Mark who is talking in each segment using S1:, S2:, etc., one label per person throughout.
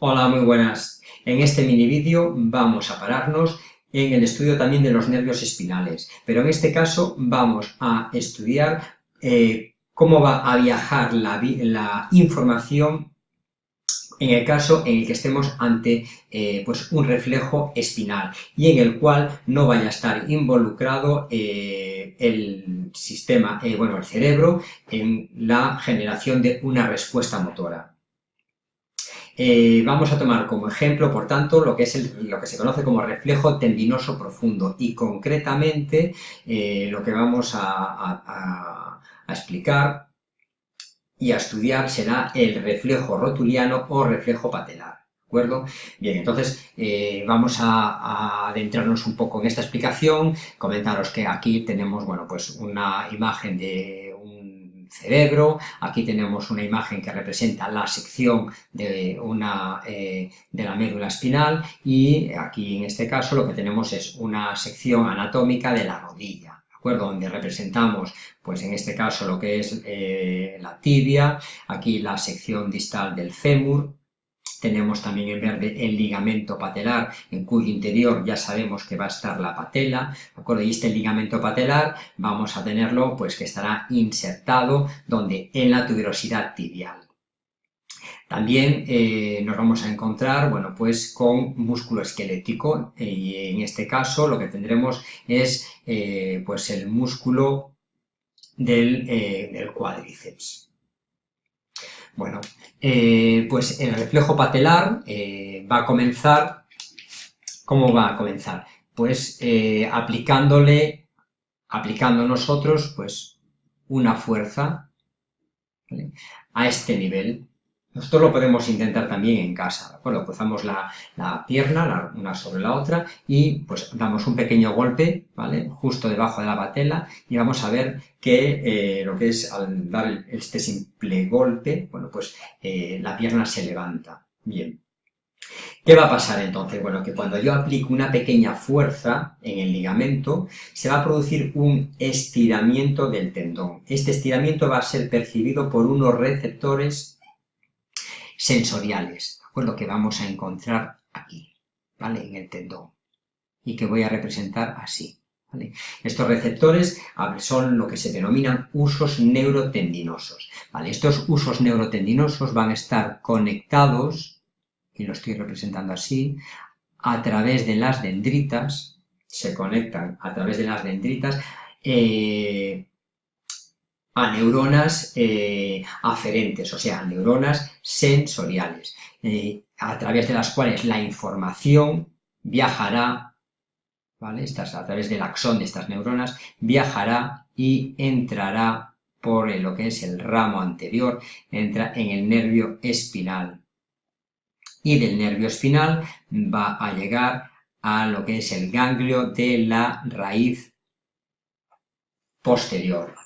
S1: Hola, muy buenas. En este mini vídeo vamos a pararnos en el estudio también de los nervios espinales, pero en este caso vamos a estudiar eh, cómo va a viajar la, información en el caso en el que estemos ante eh, pues un reflejo espinal y en el cual no vaya a estar involucrado eh, el sistema, bueno, el cerebro en la generación de una respuesta motora. Eh, vamos a tomar como ejemplo, por tanto, lo que, es lo que se conoce como reflejo tendinoso profundo y concretamente eh, lo que vamos a, explicar y a estudiar será el reflejo rotuliano o reflejo patelar. Bien, entonces eh, vamos a, adentrarnos un poco en esta explicación, comentaros que aquí tenemos, bueno, pues una imagen de cerebro, aquí tenemos una imagen que representa la sección de, una, eh, de la médula espinal y aquí en este caso lo que tenemos es una sección anatómica de la rodilla. donde representamos, pues en este caso lo que es eh, la tibia, aquí la sección distal del fémur, tenemos también en verde el ligamento patelar, en cuyo interior ya sabemos que va a estar la patela, ¿de? Y este ligamento patelar vamos a tenerlo, pues que estará insertado, donde en la tuberosidad tibial. También eh, nos vamos a encontrar, bueno, pues con músculo esquelético, y en este caso lo que tendremos es, eh, pues el músculo eh, del cuádriceps. Bueno, eh, pues el reflejo patelar eh, va a comenzar, ¿cómo va a comenzar? Pues eh, aplicándole, aplicando nosotros, pues una fuerza a este nivel, nosotros lo podemos intentar también en casa, ¿de acuerdo? Cruzamos la, pierna, una sobre la otra, y pues damos un pequeño golpe, ¿vale? Justo debajo de la patela, y vamos a ver que eh, lo que es al dar este simple golpe, bueno, pues eh, la pierna se levanta. Bien. ¿Qué va a pasar entonces? Bueno, que cuando yo aplico una pequeña fuerza en el ligamento, se va a producir un estiramiento del tendón. Este estiramiento va a ser percibido por unos receptores sensoriales, ¿de acuerdo? Que vamos a encontrar aquí, ¿vale? En el tendón y que voy a representar así. ¿vale? Estos receptores son lo que se denominan usos neurotendinosos. ¿vale? Estos usos neurotendinosos van a estar conectados, y lo estoy representando así, a través de las dendritas, se conectan a través de las dendritas, eh, a neuronas eh, aferentes, o sea, neuronas sensoriales, eh, a través de las cuales la información viajará, ¿vale? Estas, a través del axón de estas neuronas, viajará y entrará por lo que es el ramo anterior, entra en el nervio espinal. Y del nervio espinal va a llegar a lo que es el ganglio de la raíz posterior.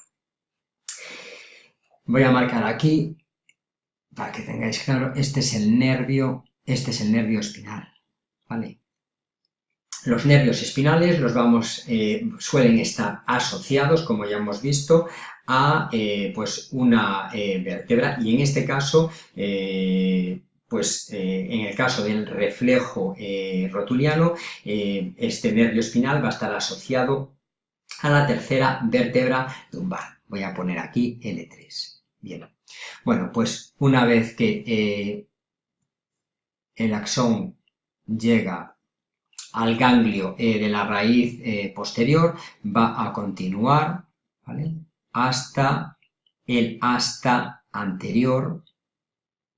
S1: Voy a marcar aquí, para que tengáis claro, este es el nervio, este es el nervio espinal, ¿vale? Los nervios espinales los vamos, eh, suelen estar asociados, como ya hemos visto, a eh, pues una eh, vértebra y en este caso, pues en el caso del reflejo rotuliano, este nervio espinal va a estar asociado a la tercera vértebra lumbar. Voy a poner aquí L3. Bien, bueno, pues una vez que eh, el axón llega al ganglio eh, de la raíz eh, posterior, va a continuar hasta el asta anterior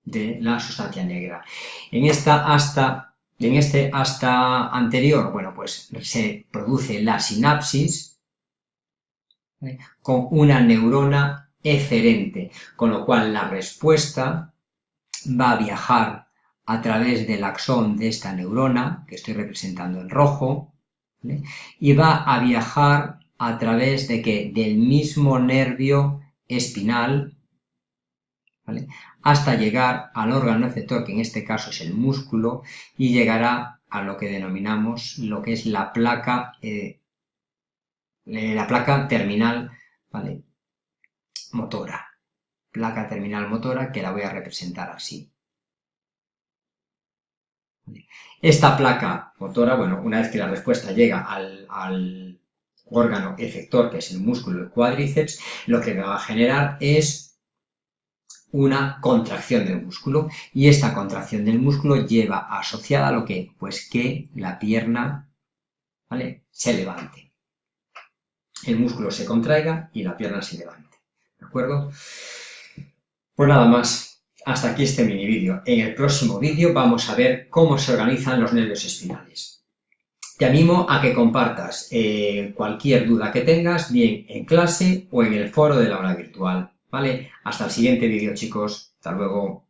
S1: de la sustancia negra. En esta asta, en este asta anterior, bueno, pues se produce la sinapsis con una neurona eferente, con lo cual la respuesta va a viajar a través del axón de esta neurona, que estoy representando en rojo, y va a viajar a través de que del mismo nervio espinal, hasta llegar al órgano receptor, que en este caso es el músculo, y llegará a lo que denominamos lo que es la placa, eh, la placa terminal, ¿vale? Motora, placa terminal motora, que la voy a representar así. Esta placa motora, bueno, una vez que la respuesta llega al, órgano efector, que es el músculo del cuádriceps, lo que va a generar es una contracción del músculo y esta contracción del músculo lleva asociada a lo que, pues que la pierna ¿vale? se levante. El músculo se contraiga y la pierna se levante. ¿De acuerdo? Pues nada más. Hasta aquí este mini vídeo. En el próximo vídeo vamos a ver cómo se organizan los nervios espinales. Te animo a que compartas eh, cualquier duda que tengas, bien en clase o en el foro de la aula virtual. ¿Vale? Hasta el siguiente vídeo, chicos. Hasta luego.